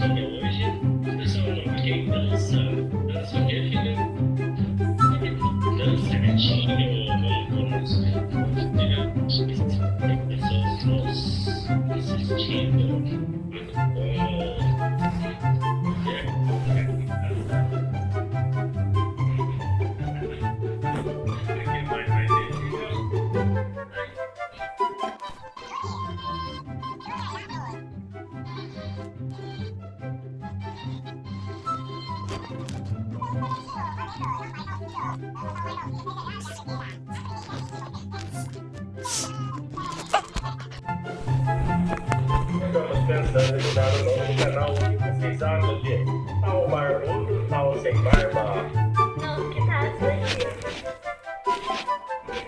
Hoje dança o quê, filha? Dança gatinho. Estamos pensando em dar o nome do canal com 6 anos de Ao Barbudo, Ao Sem Barba. Não, que.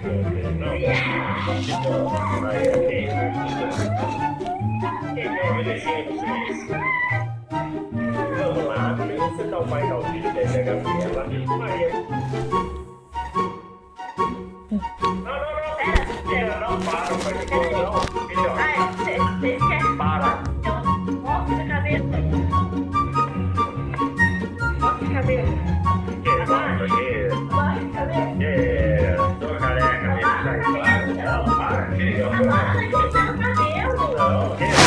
Não, não. Primeiro você dá o pai filho dele, a Gabriela. Maria. Não, não, não. Pera, Pera, não, para, pai não. Melhor. Ai, vocês querem? Para. Eu mostro a cabeça. Mostra a cabeça. Que bom, porque... Mostra a cabeça. É, tô careca mesmo, tá claro. Não, para, que legal. Abaixa, que você tá no cabelo. Não, que isso?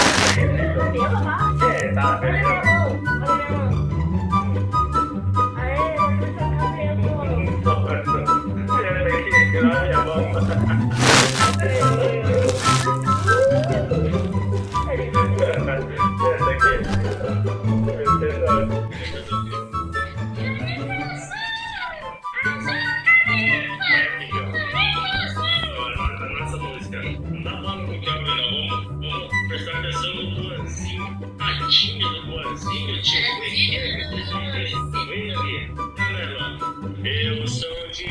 Cabelo, abaixa. É, tá, beleza. Prestar atenção no Luanzinho, a tia do Luanzinho, tipo, vem ali, tá, né, Luan? Eu sou de